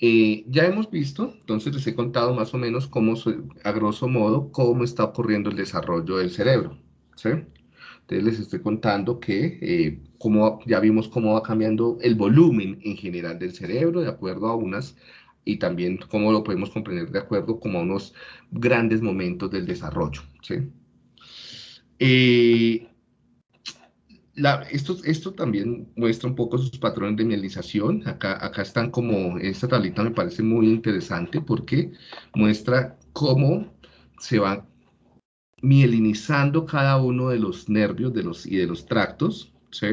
Eh, ya hemos visto, entonces les he contado más o menos cómo, a grosso modo, cómo está ocurriendo el desarrollo del cerebro. Entonces les estoy contando que eh, ya vimos cómo va cambiando el volumen en general del cerebro de acuerdo a unas, y también cómo lo podemos comprender de acuerdo como a unos grandes momentos del desarrollo, ¿sí? Eh, esto, esto también muestra un poco sus patrones de mielinización. Acá, acá están como, esta tablita me parece muy interesante porque muestra cómo se va mielinizando cada uno de los nervios de los, y de los tractos, ¿sí?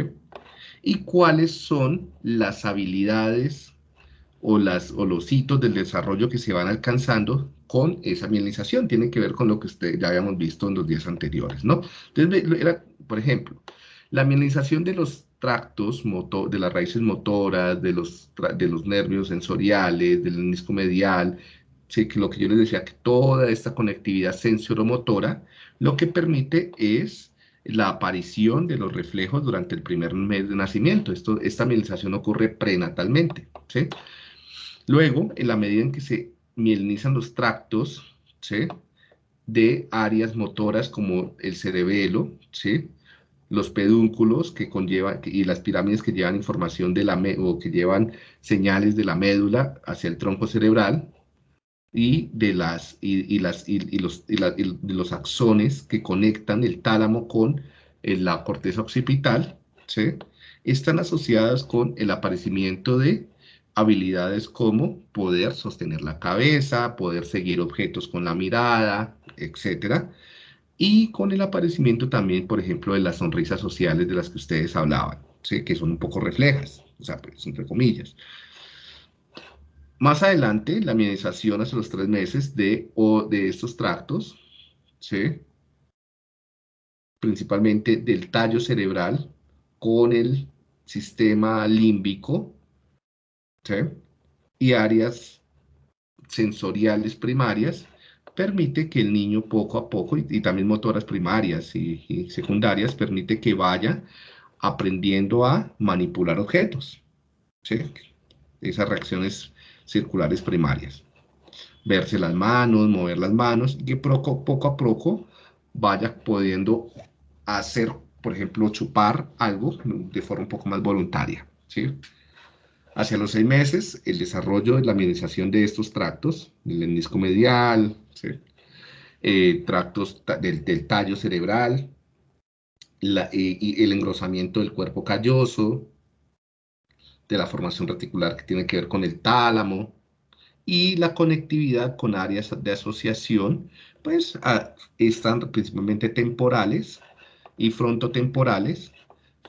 Y cuáles son las habilidades o, las, o los hitos del desarrollo que se van alcanzando con esa mielinización. Tiene que ver con lo que usted, ya habíamos visto en los días anteriores, ¿no? Entonces, era, por ejemplo, la mielinización de los tractos, de las raíces motoras, de los, de los nervios sensoriales, del menisco medial, que lo que yo les decía, que toda esta conectividad sensoromotora, lo que permite es la aparición de los reflejos durante el primer mes de nacimiento. Esto, esta mielinización ocurre prenatalmente. ¿sí? Luego, en la medida en que se mielinizan los tractos ¿sí? de áreas motoras como el cerebelo, ¿sí? Los pedúnculos que conllevan y las pirámides que llevan información de la o que llevan señales de la médula hacia el tronco cerebral y de las y, las y, los, los axones que conectan el tálamo con eh, la corteza occipital, ¿sí? están asociadas con el aparecimiento de habilidades como poder sostener la cabeza, poder seguir objetos con la mirada, etcétera, y con el aparecimiento también, por ejemplo, de las sonrisas sociales de las que ustedes hablaban, que son un poco reflejas, o sea, pues, entre comillas. Más adelante, la mielización hace los tres meses de, o de estos tractos, ¿sí? principalmente del tallo cerebral con el sistema límbico ¿sí? y áreas sensoriales primarias, permite que el niño poco a poco, y, también motoras primarias y, secundarias, permite que vaya aprendiendo a manipular objetos. ¿sí? Esas reacciones circulares primarias. Verse las manos, mover las manos, y que poco, poco a poco vaya pudiendo hacer, por ejemplo, chupar algo de forma un poco más voluntaria. ¿sí? Hacia los seis meses, el desarrollo de la administración de estos tractos, el menisco medial, eh, tractos del, tallo cerebral, eh, y el engrosamiento del cuerpo calloso, de la formación reticular que tiene que ver con el tálamo, y la conectividad con áreas de asociación, pues están principalmente temporales y frontotemporales,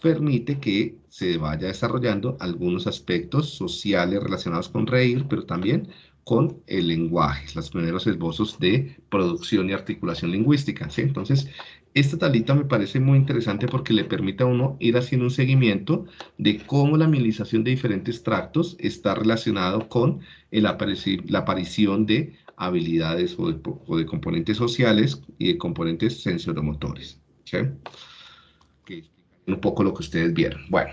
permite que se vaya desarrollando algunos aspectos sociales relacionados con reír, pero también con el lenguaje, los primeros esbozos de producción y articulación lingüística. ¿sí? Entonces, esta tablita me parece muy interesante porque le permite a uno ir haciendo un seguimiento de cómo la milización de diferentes tractos está relacionado con la aparición de habilidades o de, o de, componentes sociales y de componentes sensoromotores. ¿sí? un poco lo que ustedes vieron. Bueno,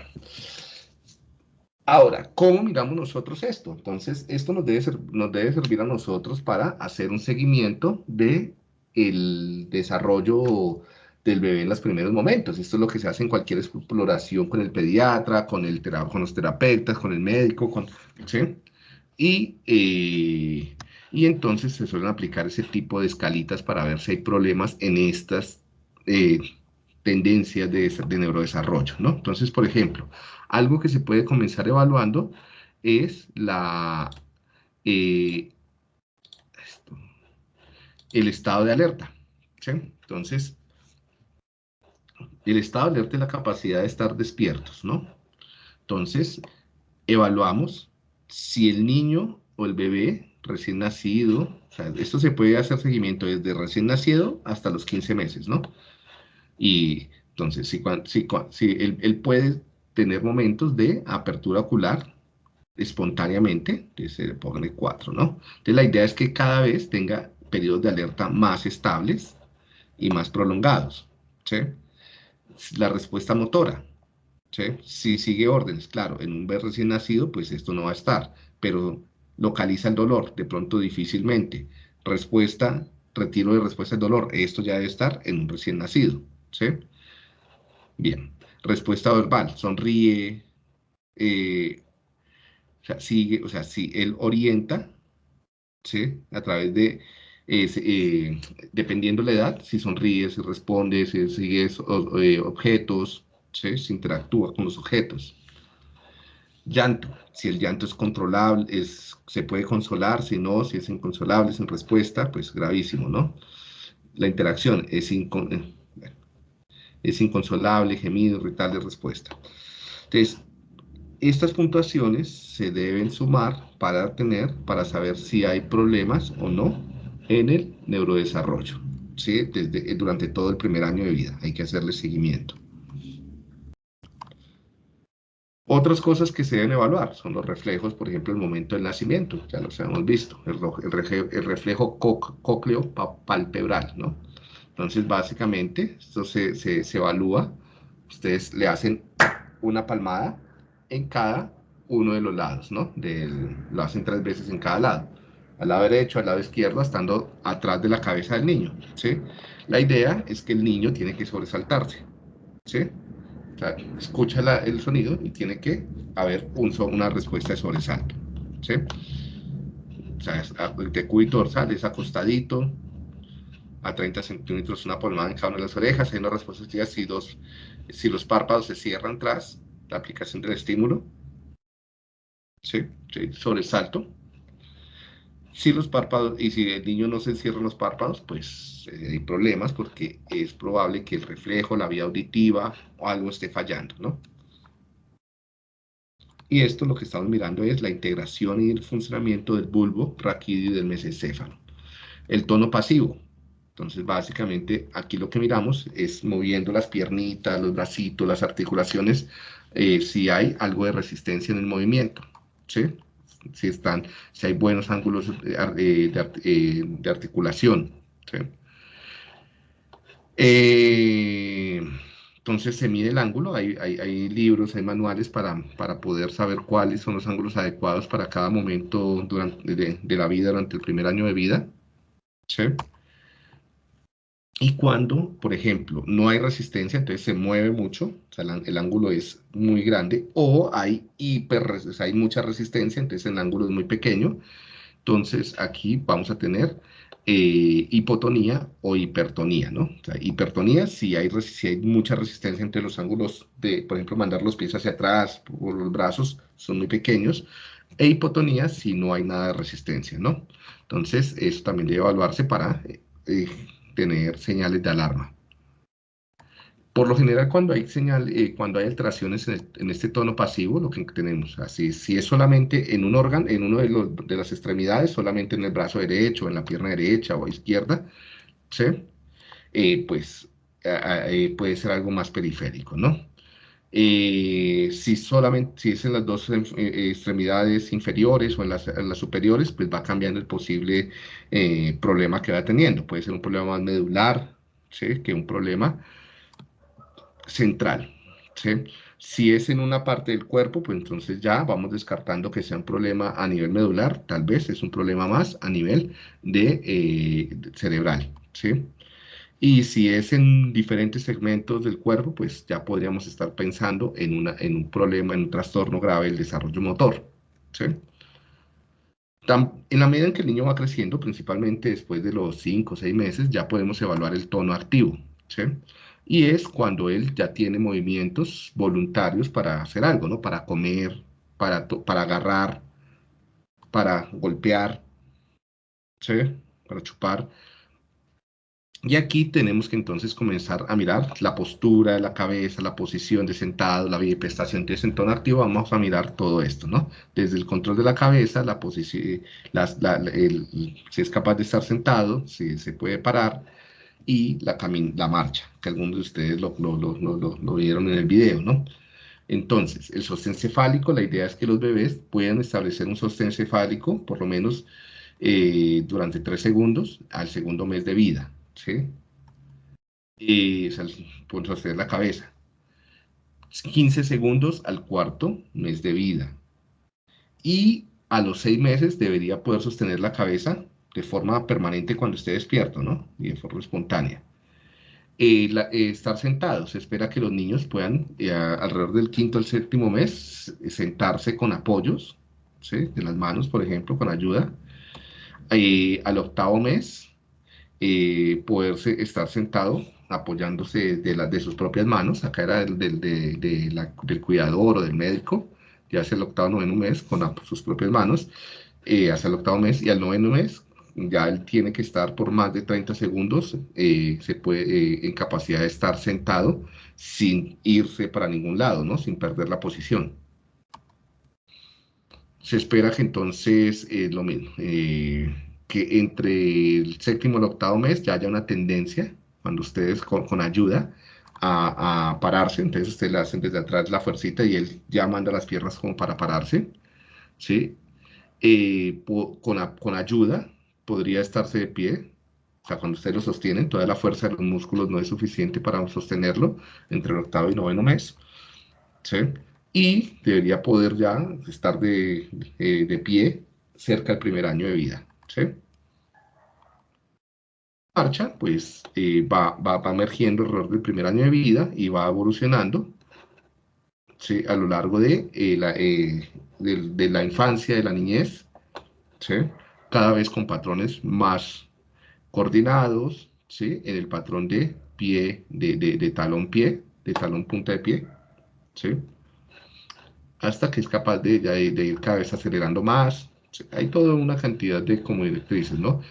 ahora, ¿cómo miramos nosotros esto? Entonces, esto nos debe, nos debe servir a nosotros para hacer un seguimiento de el desarrollo del bebé en los primeros momentos. Esto es lo que se hace en cualquier exploración con el pediatra, con, el con los terapeutas, con el médico, con, ¿sí? Y, eh, y entonces se suelen aplicar ese tipo de escalitas para ver si hay problemas en estas eh, tendencias de, de neurodesarrollo, ¿no? Entonces, por ejemplo, algo que se puede comenzar evaluando es la, eh, el estado de alerta. Entonces, el estado de alerta es la capacidad de estar despiertos, ¿no? Entonces, evaluamos si el niño o el bebé recién nacido, esto se puede hacer seguimiento desde recién nacido hasta los 15 meses, ¿no? Y entonces, si, si, si él, puede tener momentos de apertura ocular espontáneamente, se pone 4, ¿no? Entonces, la idea es que cada vez tenga periodos de alerta más estables y más prolongados, ¿sí? La respuesta motora, ¿sí? Si sigue órdenes, claro, en un bebé recién nacido, pues esto no va a estar, pero localiza el dolor, de pronto difícilmente. Respuesta, retiro de respuesta al dolor, esto ya debe estar en un recién nacido, ¿sí? Bien, respuesta verbal, sonríe, eh, o sea, sigue, o sea, si él orienta, ¿sí? A través de, eh, dependiendo la edad, si sonríe, si responde, si sigue eh, objetos, ¿sí? Si interactúa con los objetos. Llanto, si el llanto es controlable, es, se puede consolar, si no, si es inconsolable, sin respuesta, pues gravísimo, ¿no? La interacción es, es inconsolable, gemido, irritable, respuesta. Entonces, estas puntuaciones se deben sumar para tener, para saber si hay problemas o no en el neurodesarrollo, ¿sí? Desde, durante todo el primer año de vida, hay que hacerle seguimiento. Otras cosas que se deben evaluar son los reflejos, por ejemplo, el momento del nacimiento, ya los hemos visto, el, el reflejo cócleo palpebral, ¿no? Entonces, básicamente, esto se, se, evalúa, ustedes le hacen una palmada en cada uno de los lados, ¿no? Lo hacen tres veces en cada lado, al lado derecho, al lado izquierdo, estando atrás de la cabeza del niño, ¿sí? La idea es que el niño tiene que sobresaltarse, ¿sí? O sea, escucha el sonido y tiene que haber un, una respuesta de sobresalto. ¿sí? O sea, el decúbito dorsal es acostadito, a 30 centímetros una palmada en cada una de las orejas. Hay una respuesta si, dos, si los párpados se cierran tras la aplicación del estímulo. ¿Sí? ¿Sí? Sobresalto si los párpados, y si el niño no se cierra los párpados, pues eh, hay problemas porque es probable que el reflejo, la vía auditiva o algo esté fallando, ¿no? Y esto lo que estamos mirando es la integración y el funcionamiento del bulbo raquídeo y del mesencéfalo. El tono pasivo. Entonces, básicamente, aquí lo que miramos es moviendo las piernitas, los bracitos, las articulaciones, eh, si hay algo de resistencia en el movimiento, ¿sí? si, están, si hay buenos ángulos eh, eh, de, articulación. entonces se mide el ángulo, hay, hay, libros, hay manuales para, para, poder saber cuáles son los ángulos adecuados para cada momento durante, de, de la vida durante el primer año de vida. ¿sí? Y cuando, por ejemplo, no hay resistencia, entonces se mueve mucho, o sea, el, ángulo es muy grande, o hay hiper, hay mucha resistencia, entonces el ángulo es muy pequeño. Entonces aquí vamos a tener eh, hipotonía o hipertonía, ¿no? O sea, hipertonía si hay, si hay mucha resistencia entre los ángulos de, por ejemplo, mandar los pies hacia atrás o los brazos son muy pequeños, e hipotonía si no hay nada de resistencia, ¿no? Entonces, eso también debe evaluarse para eh, tener señales de alarma. Por lo general, cuando hay señal, eh, cuando hay alteraciones en, este tono pasivo, lo que tenemos, así, si es solamente en un órgano, en uno de, las extremidades, solamente en el brazo derecho, en la pierna derecha o izquierda, ¿sí? Eh, pues eh, puede ser algo más periférico, ¿no? Si solamente, si es en las dos extremidades inferiores o en las, superiores, pues va cambiando el posible problema que va teniendo. Puede ser un problema más medular, ¿sí? Que un problema central. ¿sí? Si es en una parte del cuerpo, pues entonces ya vamos descartando que sea un problema a nivel medular, tal vez es un problema más a nivel de, eh, cerebral. ¿sí? Y si es en diferentes segmentos del cuerpo, pues ya podríamos estar pensando en, una, en un problema, en un trastorno grave del desarrollo motor. ¿sí? En la medida en que el niño va creciendo, principalmente después de los 5 o 6 meses, ya podemos evaluar el tono activo. ¿sí? y es cuando él ya tiene movimientos voluntarios para hacer algo, ¿no? Para comer, para, para agarrar, para golpear, ¿sí? Para chupar. Y aquí tenemos que entonces comenzar a mirar la postura de la cabeza, la posición de sentado, la bipestación. Entonces, en tono activo vamos a mirar todo esto, ¿no? Desde el control de la cabeza, la posición, si es capaz de estar sentado, si se puede parar, y la, la marcha, que algunos de ustedes lo, lo, vieron en el video, ¿no? Entonces, el sostén cefálico, la idea es que los bebés puedan establecer un sostén cefálico, por lo menos eh, durante tres segundos al segundo mes de vida, ¿sí? Y, la cabeza. 15 segundos al cuarto mes de vida. Y a los seis meses debería poder sostener la cabeza de forma permanente cuando esté despierto, ¿no? Y de forma espontánea. Eh, eh, estar sentados. Se espera que los niños puedan, eh, alrededor del quinto al séptimo mes, sentarse con apoyos, ¿sí? De las manos, por ejemplo, con ayuda. al octavo mes, poderse estar sentado apoyándose de, de sus propias manos. Acá era del, del, del cuidador o del médico, ya hacia el octavo, noveno mes, con sus propias manos, hasta el octavo mes y al noveno mes ya él tiene que estar por más de 30 segundos, eh, se puede, eh, en capacidad de estar sentado sin irse para ningún lado, ¿no? Sin perder la posición. Se espera que entonces, eh, lo mismo, que entre el séptimo y el octavo mes ya haya una tendencia, cuando ustedes con, ayuda, a, pararse, entonces ustedes le hacen desde atrás la fuercita y él ya manda las piernas como para pararse, ¿sí? con, con ayuda, podría estarse de pie. O sea, cuando ustedes lo sostienen, toda la fuerza de los músculos no es suficiente para sostenerlo entre el octavo y noveno mes. ¿sí? Y debería poder ya estar de, de, pie cerca del primer año de vida. ¿Sí? marcha, pues eh, va, va, va, emergiendo alrededor del primer año de vida y va evolucionando ¿sí? a lo largo de, eh, la, eh, de, de, la infancia, de la niñez, ¿sí? cada vez con patrones más coordinados, ¿sí? En el patrón de pie, de, de, talón pie, de talón punta de pie, ¿sí? Hasta que es capaz de, de ir cada vez acelerando más. Hay toda una cantidad de como directrices, ¿no?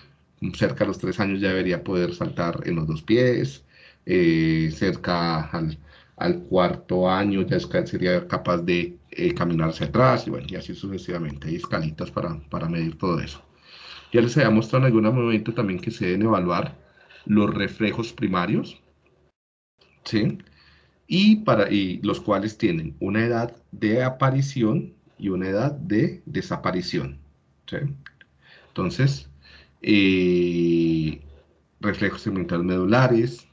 Cerca de los tres años ya debería poder saltar en los dos pies, eh, cerca al, al, cuarto año ya sería capaz de eh, caminar hacia atrás y bueno, y así sucesivamente. Hay escalitas para, para medir todo eso. Ya les había mostrado en algún momento también que se deben evaluar los reflejos primarios, ¿sí? Y, para, y los cuales tienen una edad de aparición y una edad de desaparición, Entonces, reflejos segmentales medulares,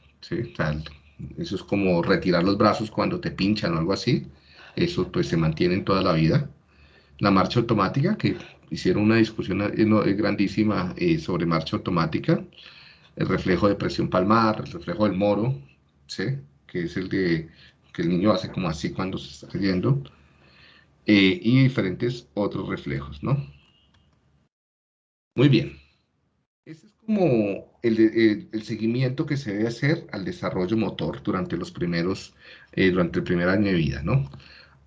eso es como retirar los brazos cuando te pinchan o algo así, eso pues se mantiene en toda la vida. La marcha automática, que hicieron una discusión eh, eh, grandísima eh, sobre marcha automática, el reflejo de presión palmar, el reflejo del moro, que es el de que el niño hace como así cuando se está cayendo, y diferentes otros reflejos, ¿no? Muy bien. Ese es como el, seguimiento que se debe hacer al desarrollo motor durante los primeros, durante el primer año de vida, ¿no?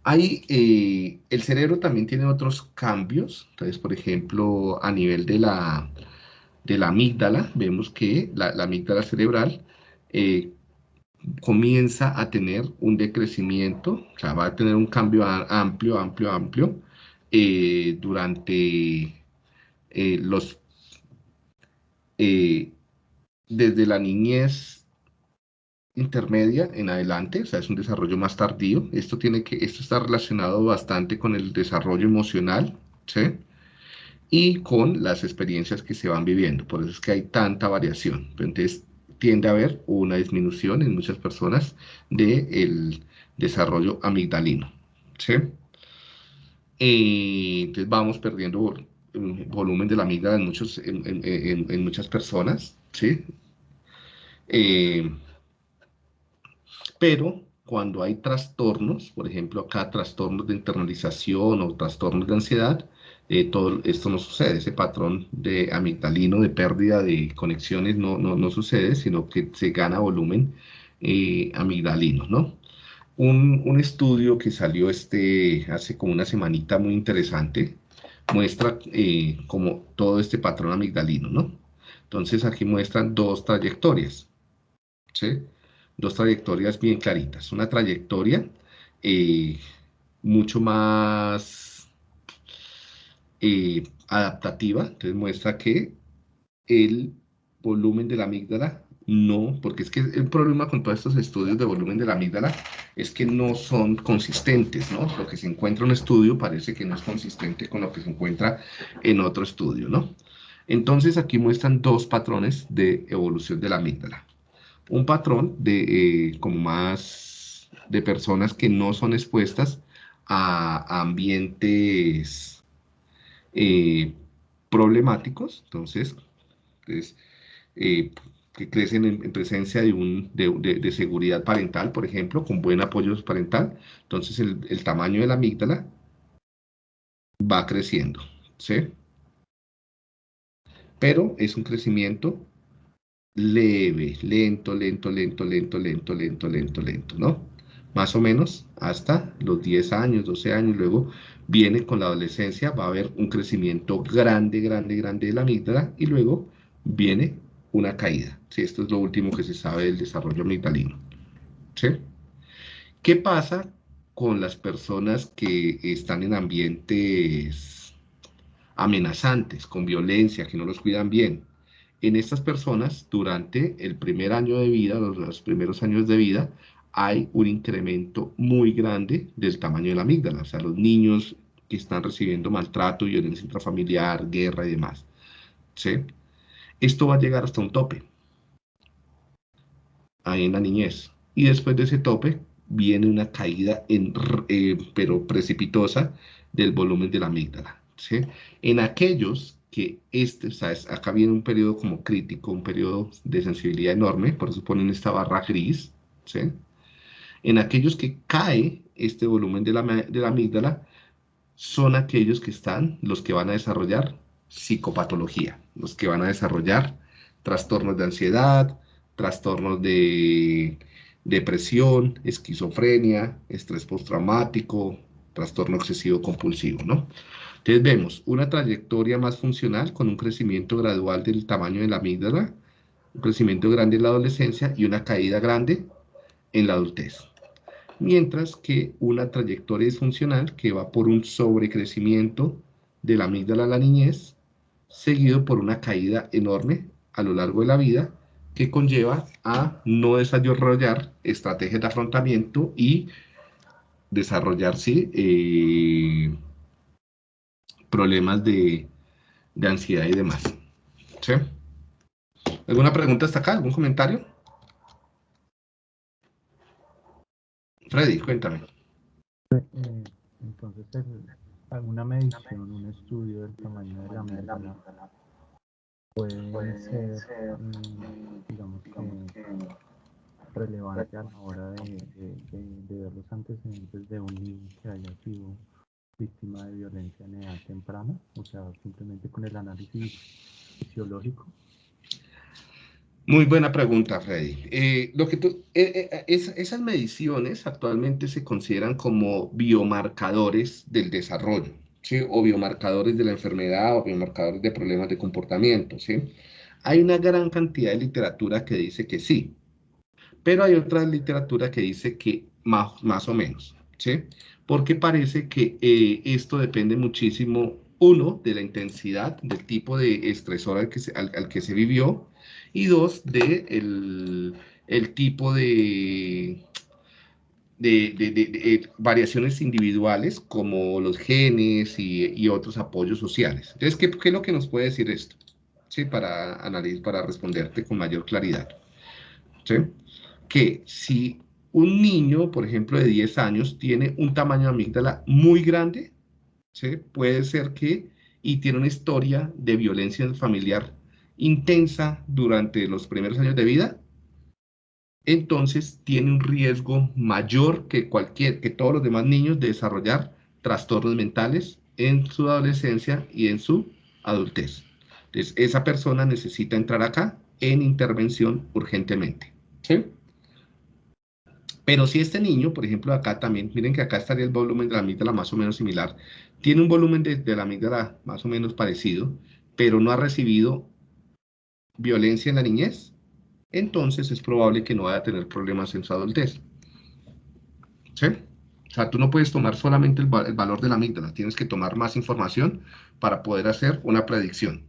Hay, eh, el cerebro también tiene otros cambios, entonces, por ejemplo, a nivel de la, de la amígdala, vemos que la, amígdala cerebral eh, comienza a tener un decrecimiento, o sea, va a tener un cambio amplio, amplio, amplio, eh, los, desde la niñez intermedia en adelante, o sea, es un desarrollo más tardío. Esto, tiene que, esto está relacionado bastante con el desarrollo emocional, ¿sí? Y con las experiencias que se van viviendo. Por eso es que hay tanta variación. Entonces, tiende a haber una disminución en muchas personas del desarrollo amigdalino, ¿sí? Eh, entonces, vamos perdiendo volumen de la amígdala en, muchos, en, muchas personas, ¿sí? Eh, pero cuando hay trastornos, por ejemplo acá trastornos de internalización o trastornos de ansiedad, eh, todo esto no sucede, ese patrón de amigdalino, de pérdida de conexiones no, no, no sucede, sino que se gana volumen eh, amigdalino, ¿no? Un, un, estudio que salió este, hace como una semanita muy interesante, muestra eh, como todo este patrón amigdalino, ¿no? Entonces aquí muestran dos trayectorias, ¿sí? dos trayectorias bien claritas. Una trayectoria eh, mucho más eh, adaptativa, entonces muestra que el volumen de la amígdala no, porque es que el problema con todos estos estudios de volumen de la amígdala es que no son consistentes, ¿no? Lo que se encuentra en un estudio parece que no es consistente con lo que se encuentra en otro estudio, ¿no? Entonces aquí muestran dos patrones de evolución de la amígdala un patrón de eh, como más de personas que no son expuestas a, ambientes eh, problemáticos, entonces, pues, eh, que crecen en, presencia de, un, de, seguridad parental, por ejemplo, con buen apoyo parental, entonces el, el tamaño de la amígdala va creciendo, ¿sí? Pero es un crecimiento leve, lento, lento, lento, lento, lento, lento, lento, lento, ¿no? Más o menos hasta los 10 años, 12 años, luego viene con la adolescencia, va a haber un crecimiento grande, grande, grande de la amígdala y luego viene una caída. ¿sí? Esto es lo último que se sabe del desarrollo amigdalino. ¿sí? ¿Qué pasa con las personas que están en ambientes amenazantes, con violencia, que no los cuidan bien? En estas personas, durante el primer año de vida, los, primeros años de vida, hay un incremento muy grande del tamaño de la amígdala. O sea, los niños que están recibiendo maltrato, violencia intrafamiliar, guerra y demás. ¿sí? Esto va a llegar hasta un tope, ahí en la niñez. Y después de ese tope viene una caída, en, eh, pero precipitosa, del volumen de la amígdala. En aquellos que este, o acá viene un periodo como crítico, un periodo de sensibilidad enorme, por eso ponen esta barra gris. En aquellos que cae este volumen de la, de la amígdala, son aquellos que están, los que van a desarrollar psicopatología, los que van a desarrollar trastornos de ansiedad, trastornos de depresión, esquizofrenia, estrés postraumático, trastorno excesivo compulsivo, ¿no? Entonces vemos una trayectoria más funcional con un crecimiento gradual del tamaño de la amígdala, un crecimiento grande en la adolescencia y una caída grande en la adultez. Mientras que una trayectoria disfuncional que va por un sobrecrecimiento de la amígdala a la niñez seguido por una caída enorme a lo largo de la vida que conlleva a no desarrollar estrategias de afrontamiento y desarrollar eh, problemas de, ansiedad y demás. ¿Alguna pregunta hasta acá? ¿Algún comentario? Freddy, cuéntame. Eh, entonces, alguna medición, un estudio del tamaño de la amígdala puede ser, mm, digamos que, relevante a la hora de, ver los antecedentes de un niño que haya sido víctima de violencia en edad temprana, o sea, simplemente con el análisis fisiológico. Muy buena pregunta, Freddy. Eh, lo que eh, eh, esas mediciones actualmente se consideran como biomarcadores del desarrollo, ¿sí? o biomarcadores de la enfermedad o biomarcadores de problemas de comportamiento. ¿sí? Hay una gran cantidad de literatura que dice que sí, pero hay otra literatura que dice que más, más o menos, ¿sí? porque parece que esto depende muchísimo, uno, de la intensidad, del tipo de estresor al que se vivió, y dos, de el, tipo de, de, variaciones individuales como los genes y, otros apoyos sociales. Entonces, ¿qué, es lo que nos puede decir esto? ¿Sí? Para, analizar, para responderte con mayor claridad. ¿Sí? Que si un niño, por ejemplo, de 10 años, tiene un tamaño de amígdala muy grande, ¿sí? puede ser que, y tiene una historia de violencia familiar intensa durante los primeros años de vida, entonces tiene un riesgo mayor que cualquier, que todos los demás niños de desarrollar trastornos mentales en su adolescencia y en su adultez. Entonces, esa persona necesita entrar acá en intervención urgentemente. Pero si este niño, por ejemplo, acá también, miren que acá estaría el volumen de la amígdala más o menos similar, tiene un volumen de, la amígdala más o menos parecido, pero no ha recibido violencia en la niñez, entonces es probable que no vaya a tener problemas en su adultez. ¿Sí? O sea, tú no puedes tomar solamente el, valor de la amígdala, tienes que tomar más información para poder hacer una predicción.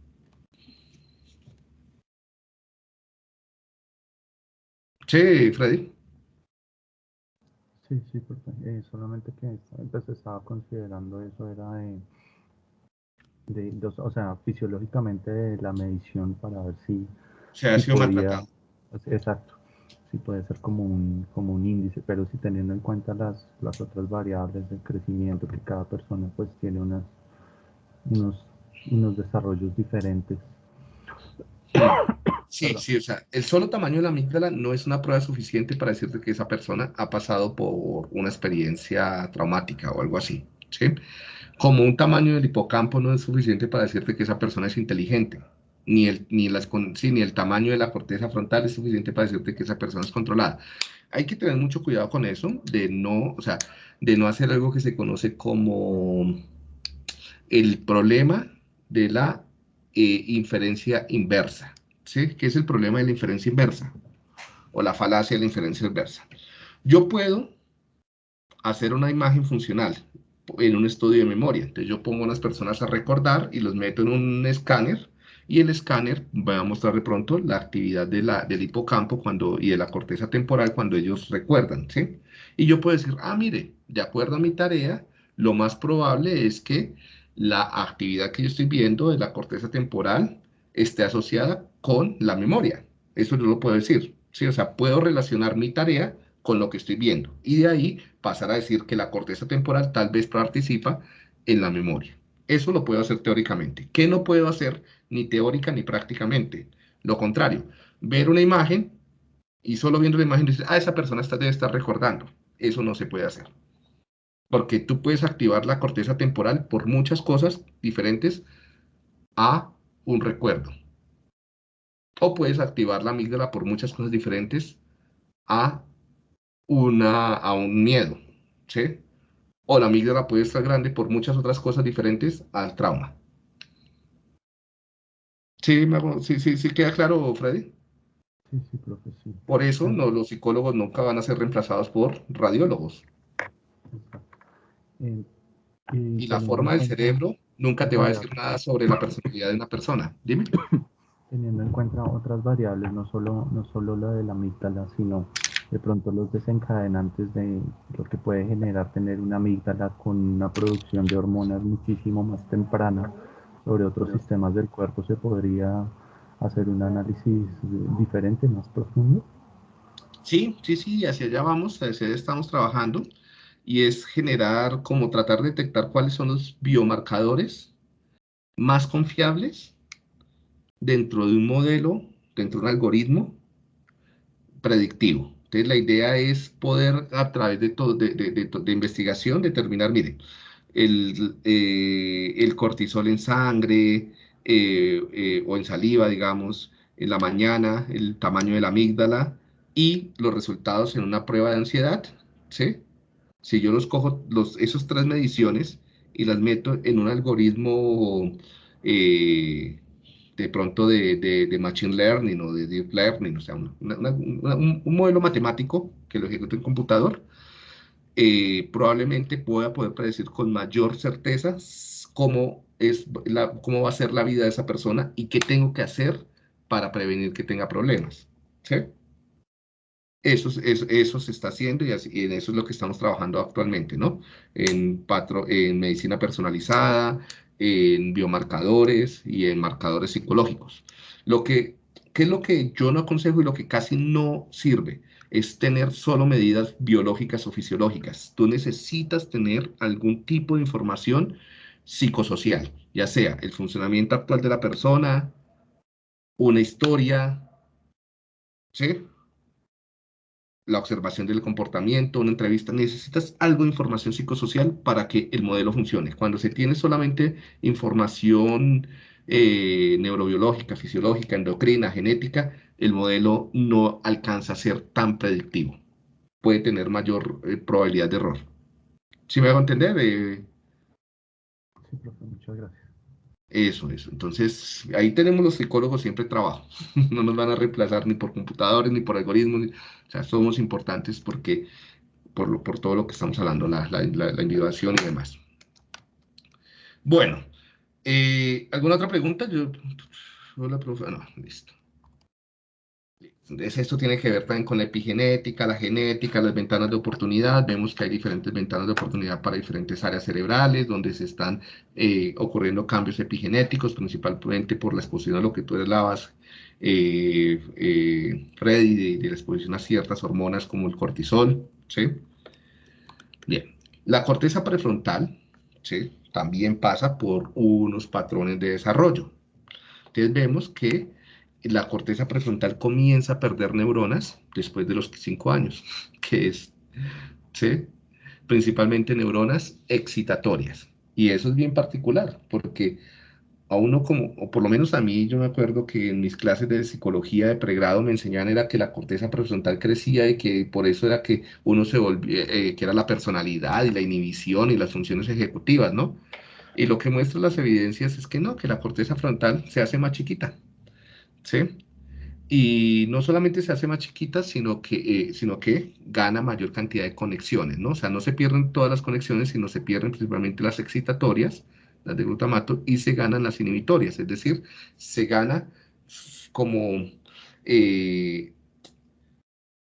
Sí, Freddy. Sí, sí, porque eh, solamente que entonces estaba considerando eso, era de o sea, fisiológicamente la medición para ver si... Se ha sido podía, Exacto, sí puede ser como un, como un índice, pero si teniendo en cuenta las, las otras variables del crecimiento, que cada persona pues tiene unas, unos unos desarrollos diferentes. Sí, sí, o sea, el solo tamaño de la amígdala no es una prueba suficiente para decirte que esa persona ha pasado por una experiencia traumática o algo así, ¿sí? Como un tamaño del hipocampo no es suficiente para decirte que esa persona es inteligente, ni el, ni, las, ni el tamaño de la corteza frontal es suficiente para decirte que esa persona es controlada. Hay que tener mucho cuidado con eso, de no, o sea, de no hacer algo que se conoce como el problema de la eh, inferencia inversa. ¿Sí? ¿Qué es el problema de la inferencia inversa? O la falacia de la inferencia inversa. Yo puedo hacer una imagen funcional en un estudio de memoria. Entonces yo pongo a unas personas a recordar y los meto en un escáner y el escáner va a mostrar de pronto la actividad del hipocampo cuando, y de la corteza temporal cuando ellos recuerdan, ¿sí? Y yo puedo decir, ah, mire, de acuerdo a mi tarea, lo más probable es que la actividad que yo estoy viendo de la corteza temporal esté asociada con la memoria. Eso yo lo puedo decir. ¿sí? O sea, puedo relacionar mi tarea con lo que estoy viendo. Y de ahí pasar a decir que la corteza temporal tal vez participa en la memoria. Eso lo puedo hacer teóricamente. ¿Qué no puedo hacer ni teórica ni prácticamente? Lo contrario, ver una imagen y solo viendo la imagen decir, ah, esa persona está, debe estar recordando. Eso no se puede hacer porque tú puedes activar la corteza temporal por muchas cosas diferentes a un recuerdo. O puedes activar la amígdala por muchas cosas diferentes a, una, a un miedo, ¿sí? O la amígdala puede estar grande por muchas otras cosas diferentes al trauma. ¿Sí, sí, sí, sí queda claro, Freddy? Sí, sí, profe, Por eso no, los psicólogos nunca van a ser reemplazados por radiólogos. Eh, y la forma del cerebro nunca te va a decir nada sobre la personalidad de una persona. Dime. Teniendo en cuenta otras variables, no solo, no solo la de la amígdala, sino de pronto los desencadenantes de lo que puede generar tener una amígdala con una producción de hormonas muchísimo más temprana sobre otros sistemas del cuerpo, se podría hacer un análisis diferente, más profundo. Sí, sí, sí, hacia allá vamos, hacia allá estamos trabajando y es generar, como tratar de detectar cuáles son los biomarcadores más confiables dentro de un modelo, dentro de un algoritmo predictivo. Entonces la idea es poder a través de, todo, de, investigación determinar, mire, el, eh, el cortisol en sangre eh, eh, o en saliva, digamos, en la mañana, el tamaño de la amígdala y los resultados en una prueba de ansiedad, ¿sí? Si yo los cojo, los, esas tres mediciones y las meto en un algoritmo eh, de pronto de, Machine Learning o de Deep Learning, o sea, un, modelo matemático que lo ejecuto en computador, eh, probablemente pueda poder predecir con mayor certeza cómo, es la, cómo va a ser la vida de esa persona y qué tengo que hacer para prevenir que tenga problemas. ¿sí? Eso, eso, se está haciendo y, así, en eso es lo que estamos trabajando actualmente, ¿no? En, en medicina personalizada, en biomarcadores y en marcadores psicológicos. Lo que, ¿Qué es lo que yo no aconsejo y lo que casi no sirve? Es tener solo medidas biológicas o fisiológicas. Tú necesitas tener algún tipo de información psicosocial, ya sea el funcionamiento actual de la persona, una historia, ¿sí? La observación del comportamiento, una entrevista, necesitas algo de información psicosocial para que el modelo funcione. Cuando se tiene solamente información eh, neurobiológica, fisiológica, endocrina, genética, el modelo no alcanza a ser tan predictivo. Puede tener mayor eh, probabilidad de error. ¿Sí me hago entender? Eh, sí, profe, muchas gracias. Eso, eso. Entonces, ahí tenemos los psicólogos siempre trabajo. No nos van a reemplazar ni por computadores, ni por algoritmos. O sea, somos importantes porque, por, lo, por todo lo que estamos hablando, la, la, la, individuación y demás. Bueno, eh, ¿alguna otra pregunta? Yo, hola, profe. No, listo esto tiene que ver también con la epigenética, la genética, las ventanas de oportunidad. Vemos que hay diferentes ventanas de oportunidad para diferentes áreas cerebrales, donde se están eh, ocurriendo cambios epigenéticos, principalmente por la exposición a lo que tú hablabas, eh, eh, Freddy, de, la exposición a ciertas hormonas como el cortisol. ¿sí? Bien, la corteza prefrontal, ¿sí? también pasa por unos patrones de desarrollo. Entonces vemos que la corteza prefrontal comienza a perder neuronas después de los 5 años, que es, ¿sí? principalmente neuronas excitatorias. Y eso es bien particular, porque a uno como, o por lo menos a mí, yo me acuerdo que en mis clases de psicología de pregrado me enseñaban era que la corteza prefrontal crecía y que por eso era que uno se volvía, eh, que era la personalidad y la inhibición y las funciones ejecutivas, ¿no? Y lo que muestran las evidencias es que no, que la corteza frontal se hace más chiquita, ¿sí? Y no solamente se hace más chiquita, sino que, eh, sino que gana mayor cantidad de conexiones, ¿no? O sea, no se pierden todas las conexiones, sino se pierden principalmente las excitatorias, las de glutamato, y se ganan las inhibitorias, es decir, se gana como eh,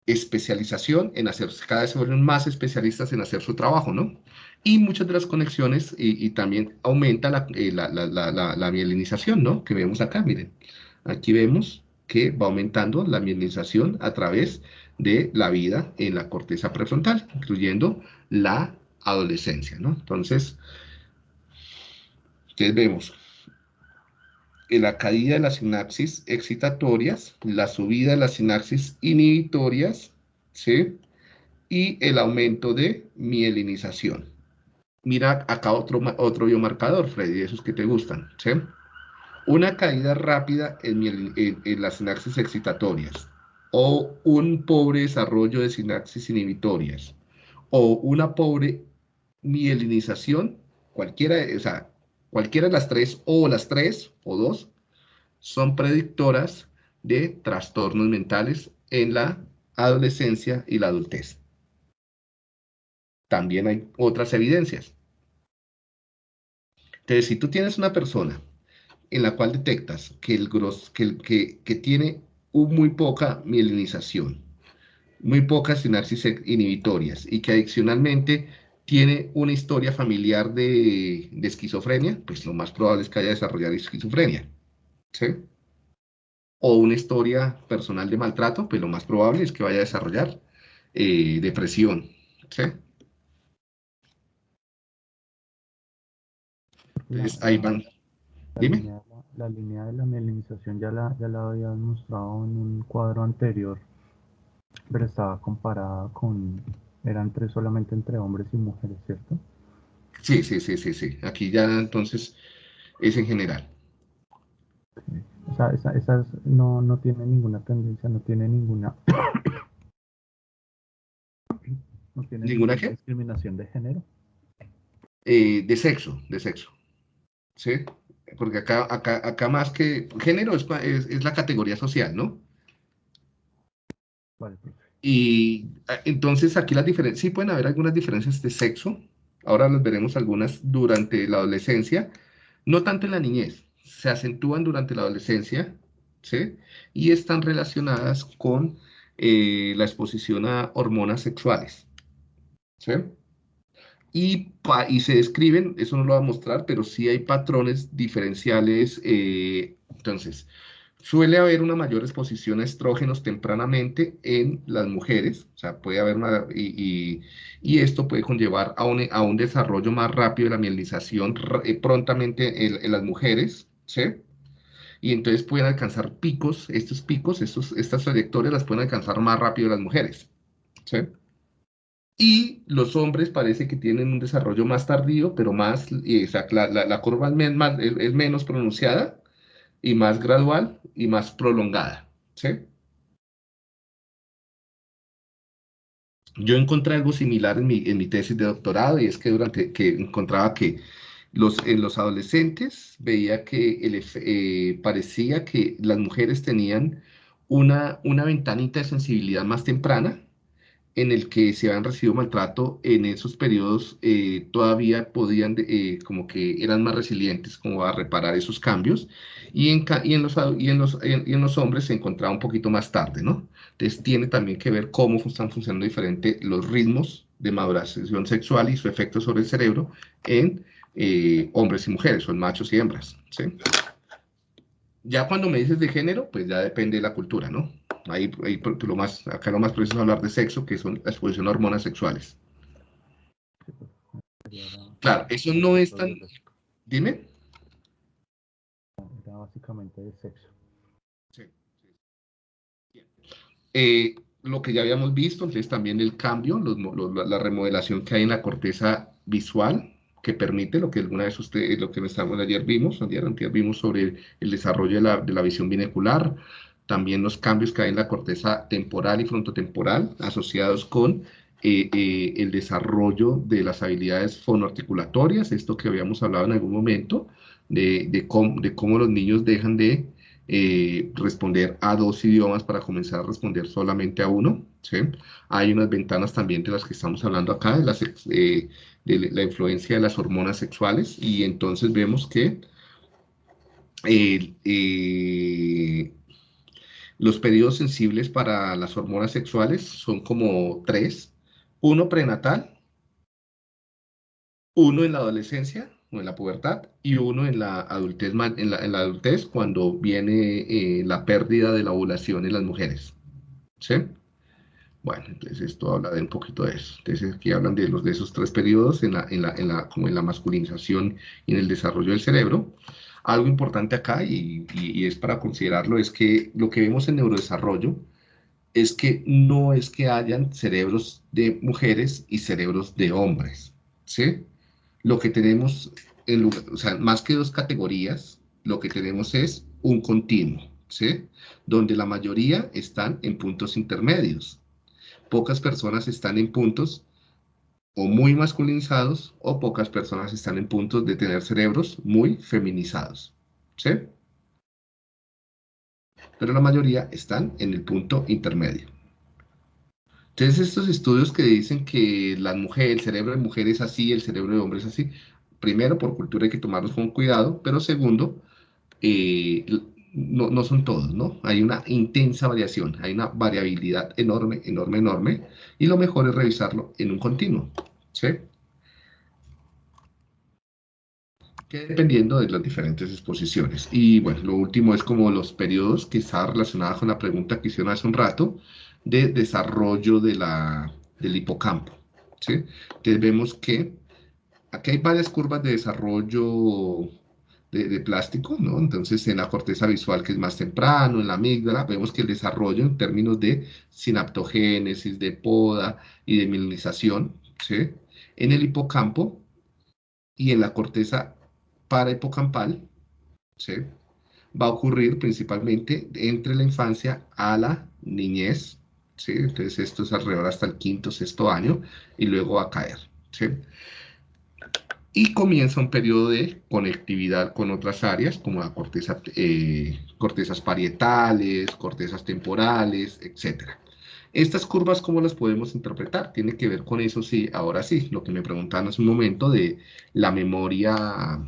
especialización en hacer, cada vez se vuelven más especialistas en hacer su trabajo, ¿no? Y muchas de las conexiones, y, también aumenta eh, la, la, la, mielinización, ¿no? Que vemos acá, miren. Aquí vemos que va aumentando la mielinización a través de la vida en la corteza prefrontal, incluyendo la adolescencia, ¿no? Entonces, ¿qué vemos? La caída de las sinapsis excitatorias, la subida de las sinapsis inhibitorias, ¿sí? Y el aumento de mielinización. Mira acá otro, otro biomarcador, Freddy, esos que te gustan, ¿sí? Una caída rápida en, las sinapsis excitatorias, o un pobre desarrollo de sinapsis inhibitorias, o una pobre mielinización, cualquiera, o sea, cualquiera de las tres, o las tres, o dos, son predictoras de trastornos mentales en la adolescencia y la adultez. También hay otras evidencias. Entonces, si tú tienes una persona en la cual detectas que, el que, que, tiene muy poca mielinización, muy pocas sinapsis inhibitorias y que adicionalmente tiene una historia familiar de, esquizofrenia, pues lo más probable es que haya desarrollado esquizofrenia. ¿sí? O una historia personal de maltrato, pues lo más probable es que vaya a desarrollar eh, depresión. ¿sí? Ahí van. Dime. La, línea de la mielinización ya la, ya la había mostrado en un cuadro anterior, pero estaba comparada con, era entre, solamente entre hombres y mujeres, ¿cierto? Sí, sí, sí, sí, sí. Aquí ya entonces es en general. O sea, esa, esas no, no tiene ninguna tendencia, no tiene ninguna... no tiene ¿Ninguna, discriminación de género. Eh, de sexo, de sexo. ¿sí? Porque acá, acá, acá más que género es, es, la categoría social, ¿no? Vale, y ah, entonces aquí las diferencias, sí pueden haber algunas diferencias de sexo, ahora las veremos algunas durante la adolescencia, no tanto en la niñez, se acentúan durante la adolescencia, ¿sí? Y están relacionadas con eh, la exposición a hormonas sexuales, ¿sí? Y, y, se describen, eso no lo va a mostrar, pero sí hay patrones diferenciales. Eh, entonces, suele haber una mayor exposición a estrógenos tempranamente en las mujeres, o sea, puede haber una, y, y, esto puede conllevar a un, a un, desarrollo más rápido de la mielinización eh, prontamente en, en, las mujeres, ¿sí? Y entonces pueden alcanzar picos, estos picos, estos, estas trayectorias las pueden alcanzar más rápido las mujeres, ¿sí? Y los hombres parece que tienen un desarrollo más tardío, pero más, la, la, curva es, menos pronunciada y más gradual y más prolongada. ¿sí? Yo encontré algo similar en mi, en mi, tesis de doctorado y es que durante que encontraba que los, en los adolescentes veía que el, eh, parecía que las mujeres tenían una, una ventanita de sensibilidad más temprana en el que se habían recibido maltrato, en esos periodos eh, todavía podían, eh, como que eran más resilientes como a reparar esos cambios, y en, y en, los, y en, los, y en los hombres se encontraba un poquito más tarde, ¿no? Entonces tiene también que ver cómo están funcionando diferente los ritmos de maduración sexual y su efecto sobre el cerebro en eh, hombres y mujeres, o en machos y hembras, ¿sí? Ya cuando me dices de género, pues ya depende de la cultura, ¿no? Ahí, lo más, acá lo más preciso es hablar de sexo, que son la exposición a hormonas sexuales. Claro, eso no es tan... Dime. Era básicamente de sexo. Sí. Eh, lo que ya habíamos visto, entonces también el cambio, la remodelación que hay en la corteza visual, que permite lo que alguna vez ustedes, lo que estamos ayer vimos, ayer, ayer vimos sobre el desarrollo de la, de la visión binocular, también los cambios que hay en la corteza temporal y frontotemporal asociados con eh, eh, el desarrollo de las habilidades fonoarticulatorias, esto que habíamos hablado en algún momento, de, de, cómo, los niños dejan de eh, responder a dos idiomas para comenzar a responder solamente a uno. ¿sí? Hay unas ventanas también de las que estamos hablando acá, de, de la influencia de las hormonas sexuales, y entonces vemos que los periodos sensibles para las hormonas sexuales son como tres. Uno prenatal, uno en la adolescencia o en la pubertad y uno en la adultez, en la, adultez cuando viene eh, la pérdida de la ovulación en las mujeres. ¿Sí? Bueno, entonces esto habla de un poquito de eso. Entonces aquí hablan de, los, de esos tres periodos en la, en la, en la, como en la masculinización y en el desarrollo del cerebro. Algo importante acá, y, es para considerarlo, es que lo que vemos en neurodesarrollo es que no es que hayan cerebros de mujeres y cerebros de hombres, ¿sí? Lo que tenemos, en o sea, más que dos categorías, lo que tenemos es un continuo, ¿sí? Donde la mayoría están en puntos intermedios. Pocas personas están en puntos o muy masculinizados o pocas personas están en puntos de tener cerebros muy feminizados. ¿Sí? Pero la mayoría están en el punto intermedio. Entonces estos estudios que dicen que la mujer, el cerebro de mujer es así, el cerebro de hombre es así, primero por cultura hay que tomarlos con cuidado, pero segundo, eh, no, no, son todos, ¿no? Hay una intensa variación, hay una variabilidad enorme, enorme, enorme, y lo mejor es revisarlo en un continuo, ¿sí? Que dependiendo de las diferentes exposiciones. Y bueno, lo último es como los periodos que está relacionada con la pregunta que hicieron hace un rato de desarrollo de la, del hipocampo, ¿sí? Entonces vemos que aquí hay varias curvas de desarrollo de, plástico, ¿no? Entonces, en la corteza visual, que es más temprano, en la amígdala, vemos que el desarrollo en términos de sinaptogénesis, de poda y de mielinización, ¿sí? En el hipocampo y en la corteza parahipocampal, ¿sí? Va a ocurrir principalmente entre la infancia a la niñez, ¿sí? Entonces, esto es alrededor hasta el quinto, sexto año, y luego va a caer, ¿sí? y comienza un periodo de conectividad con otras áreas como la corteza, eh, cortezas parietales, cortezas temporales, etc. Estas curvas, ¿cómo las podemos interpretar? Tiene que ver con eso, sí, ahora sí, lo que me preguntaban hace un momento de la memoria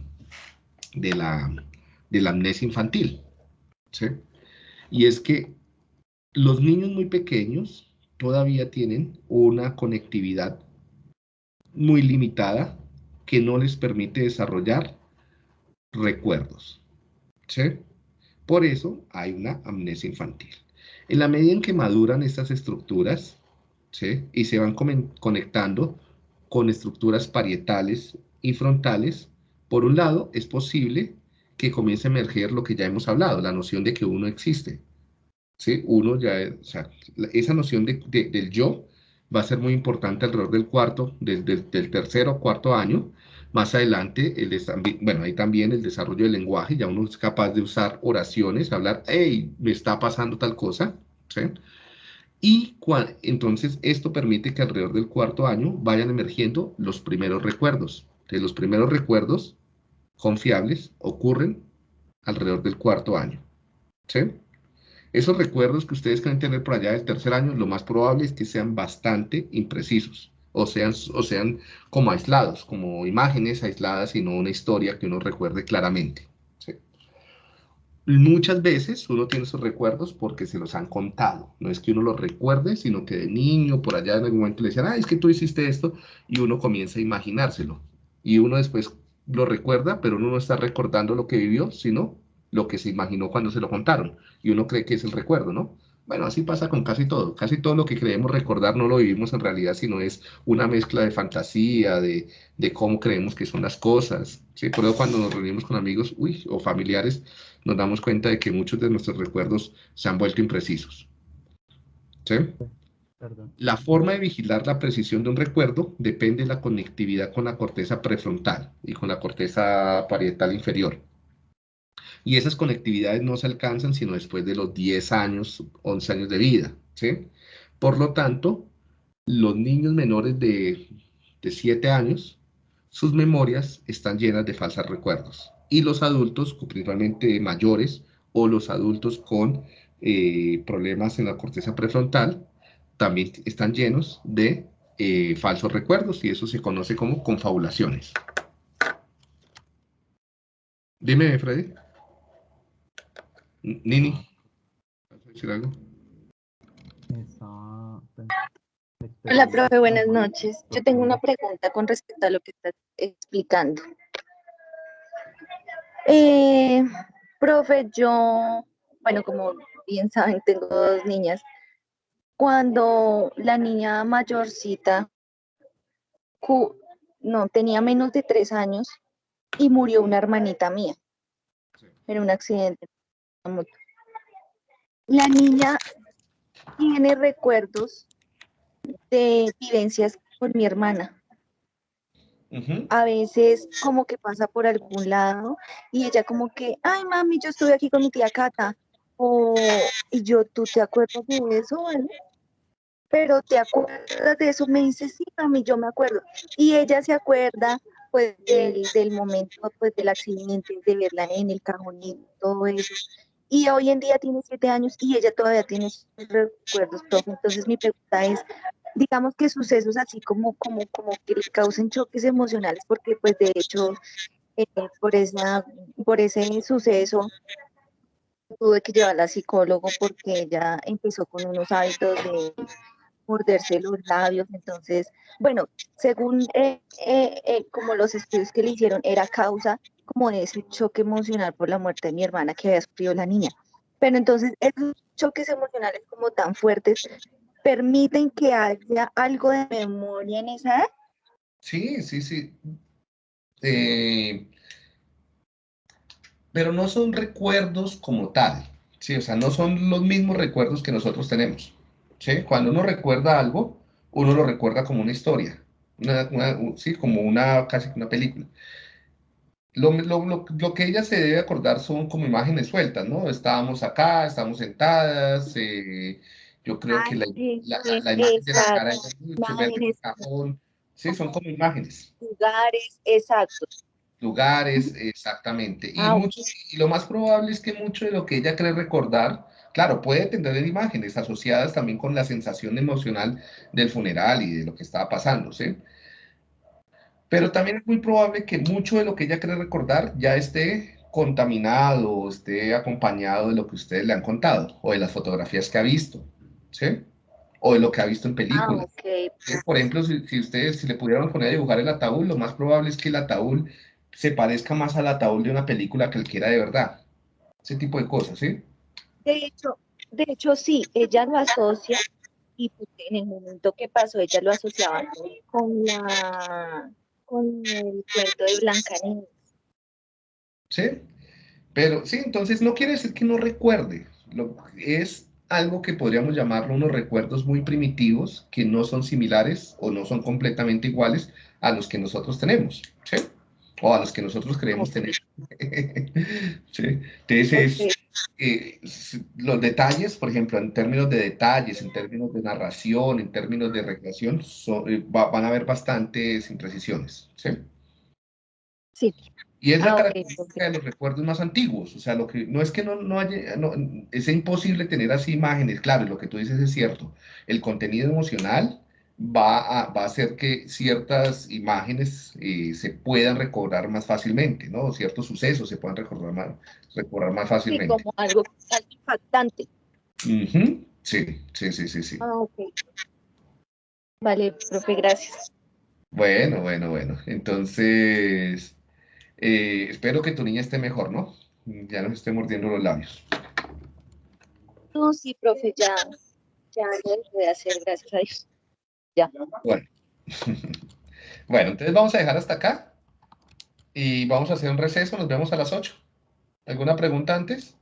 de la, de la amnesia infantil. ¿sí? Y es que los niños muy pequeños todavía tienen una conectividad muy limitada que no les permite desarrollar recuerdos. ¿sí? Por eso hay una amnesia infantil. En la medida en que maduran estas estructuras ¿sí? y se van conectando con estructuras parietales y frontales, por un lado es posible que comience a emerger lo que ya hemos hablado, la noción de que uno existe. ¿sí? Uno ya, o sea, esa noción de, del yo va a ser muy importante alrededor del cuarto, del, tercero o cuarto año. Más adelante, el bueno, hay también el desarrollo del lenguaje, ya uno es capaz de usar oraciones, hablar, hey, me está pasando tal cosa, ¿sí? Y entonces esto permite que alrededor del cuarto año vayan emergiendo los primeros recuerdos. De los primeros recuerdos confiables ocurren alrededor del cuarto año. ¿sí? Esos recuerdos que ustedes quieren tener por allá del tercer año, lo más probable es que sean bastante imprecisos o sean, o sean como aislados, como imágenes aisladas y no una historia que uno recuerde claramente. Muchas veces uno tiene esos recuerdos porque se los han contado. No es que uno los recuerde, sino que de niño, por allá en algún momento le decían, ah, es que tú hiciste esto, y uno comienza a imaginárselo. Y uno después lo recuerda, pero uno no está recordando lo que vivió, sino lo que se imaginó cuando se lo contaron. Y uno cree que es el recuerdo, ¿no? Bueno, así pasa con casi todo. Casi todo lo que creemos recordar no lo vivimos en realidad, sino es una mezcla de fantasía, de, cómo creemos que son las cosas. ¿sí? Por eso cuando nos reunimos con amigos uy, o familiares, nos damos cuenta de que muchos de nuestros recuerdos se han vuelto imprecisos. ¿Sí? La forma de vigilar la precisión de un recuerdo depende de la conectividad con la corteza prefrontal y con la corteza parietal inferior. Y esas conectividades no se alcanzan sino después de los 10 años, 11 años de vida. Por lo tanto, los niños menores de, de 7 años, sus memorias están llenas de falsos recuerdos. Y los adultos, principalmente mayores, o los adultos con eh, problemas en la corteza prefrontal, también están llenos de eh, falsos recuerdos y eso se conoce como confabulaciones. Dime, Freddy. Nini. decir algo? Hola, profe, buenas noches. Yo tengo una pregunta con respecto a lo que estás explicando. Eh, profe, yo, bueno, como bien saben, tengo dos niñas cuando la niña mayorcita no tenía menos de tres años y murió una hermanita mía en un accidente. La niña tiene recuerdos de vivencias con mi hermana. A veces como que pasa por algún lado y ella como que, ay mami, yo estuve aquí con mi tía Cata. O, y yo, ¿tú te acuerdas de eso? ¿vale? pero ¿te acuerdas de eso? Me dice, sí, mami, yo me acuerdo. Y ella se acuerda, pues, del, del momento, pues, del accidente, de verla en el cajón y todo eso. Y hoy en día tiene siete años y ella todavía tiene sus recuerdos. Entonces, mi pregunta es, digamos que sucesos así como, como, como que le causen choques emocionales, porque, pues, de hecho, eh, por, esa, por ese suceso, tuve que llevarla al psicólogo porque ella empezó con unos hábitos de morderse los labios. Entonces, bueno, según eh, eh, eh, como los estudios que le hicieron, era causa como de ese choque emocional por la muerte de mi hermana que había sufrido la niña. Pero entonces, esos choques emocionales como tan fuertes permiten que haya algo de memoria en esa edad. Sí, sí, sí. pero no son recuerdos como tal, sí, o sea, no son los mismos recuerdos que nosotros tenemos. Cuando uno recuerda algo, uno lo recuerda como una historia, ¿sí? como una, casi una película. Lo, lo, lo, que ella se debe acordar son como imágenes sueltas, ¿no? Estábamos acá, estábamos sentadas, eh, yo creo que la, la, imagen de la cara, el cajón, sí, son como imágenes. Lugares, exactos. Lugares, exactamente. Y, ah, y lo más probable es que mucho de lo que ella cree recordar Claro, puede tener imágenes asociadas también con la sensación emocional del funeral y de lo que estaba pasando, ¿sí? Pero también es muy probable que mucho de lo que ella quiere recordar ya esté contaminado o esté acompañado de lo que ustedes le han contado o de las fotografías que ha visto, ¿sí? O de lo que ha visto en películas. Ah, Por ejemplo, si, ustedes si le pudieran poner a dibujar el ataúd, lo más probable es que el ataúd se parezca más al ataúd de una película que el que era de verdad. Ese tipo de cosas, ¿sí? De hecho, de hecho sí, ella lo asocia y pues, en el momento que pasó ella lo asociaba con la con el cuento de Blancanieves. Sí, pero sí, entonces no quiere decir que no recuerde, lo, es algo que podríamos llamarlo unos recuerdos muy primitivos que no son similares o no son completamente iguales a los que nosotros tenemos, ¿sí? O a los que nosotros creemos tener. ¿Sí? Entonces, eh, los detalles, por ejemplo, en términos de detalles, en términos de narración, en términos de recreación, eh, van a haber bastantes imprecisiones, ¿sí? Sí. Y es la ah, característica de los recuerdos más antiguos, o sea, lo que no es que no, no haya, no, es imposible tener así imágenes, claro, lo que tú dices es cierto, el contenido emocional va a, va a hacer que ciertas imágenes eh, se puedan recordar más fácilmente, ¿no? Ciertos sucesos se puedan recordar más, recordar más fácilmente. Sí, como algo impactante. Sí, sí, sí, sí, sí. Ah, ok. Vale, profe, gracias. Bueno, bueno, bueno. Entonces, eh, espero que tu niña esté mejor, ¿no? Ya no esté mordiendo los labios. No, sí, profe, ya, ya lo voy a hacer, gracias a Dios. Ya. Bueno. bueno, entonces vamos a dejar hasta acá y vamos a hacer un receso. Nos vemos a las 8. ¿Alguna pregunta antes?